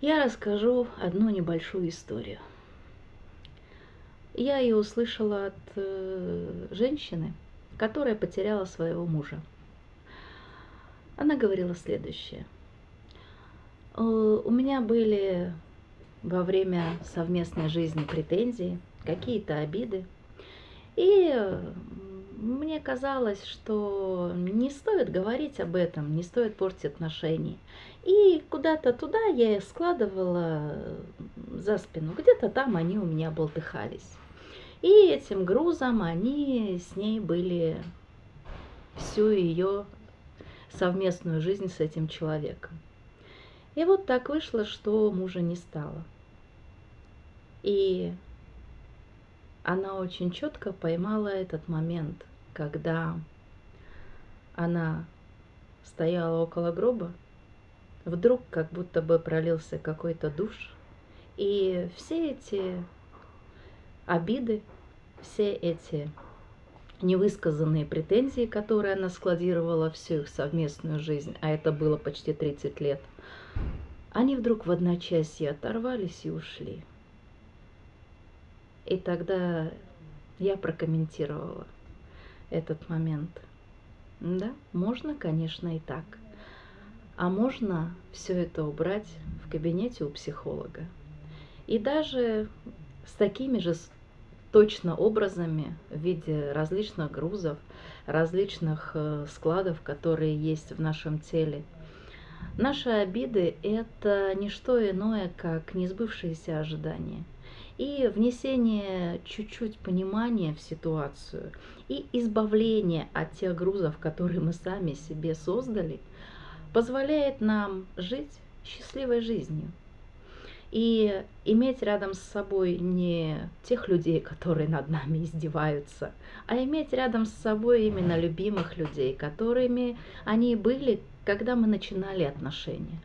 Я расскажу одну небольшую историю. Я ее услышала от э, женщины, которая потеряла своего мужа. Она говорила следующее. «Э, у меня были во время совместной жизни претензии, какие-то обиды. И мне казалось, что не стоит говорить об этом, не стоит портить отношения. И куда-то туда я их складывала за спину, где-то там они у меня болтыхались. И этим грузом они с ней были всю ее совместную жизнь с этим человеком. И вот так вышло, что мужа не стало. И она очень четко поймала этот момент, когда она стояла около гроба, вдруг как будто бы пролился какой-то душ, и все эти обиды, все эти невысказанные претензии, которые она складировала всю их совместную жизнь, а это было почти 30 лет, они вдруг в одночасье оторвались и ушли. И тогда я прокомментировала этот момент. Да, можно, конечно, и так. А можно все это убрать в кабинете у психолога. И даже с такими же точно образами в виде различных грузов, различных э, складов, которые есть в нашем теле. Наши обиды – это не что иное, как несбывшиеся ожидания – и внесение чуть-чуть понимания в ситуацию и избавление от тех грузов, которые мы сами себе создали, позволяет нам жить счастливой жизнью. И иметь рядом с собой не тех людей, которые над нами издеваются, а иметь рядом с собой именно любимых людей, которыми они были, когда мы начинали отношения.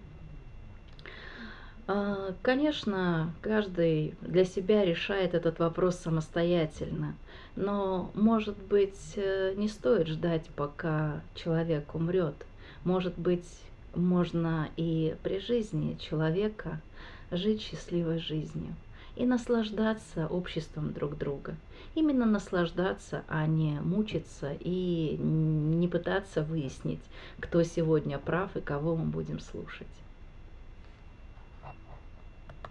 А, конечно, каждый для себя решает этот вопрос самостоятельно, но, может быть, э, не стоит ждать, пока человек умрет. Может быть, можно и при жизни человека жить счастливой жизнью и наслаждаться обществом друг друга. Именно наслаждаться, а не мучиться и не пытаться выяснить, кто сегодня прав и кого мы будем слушать.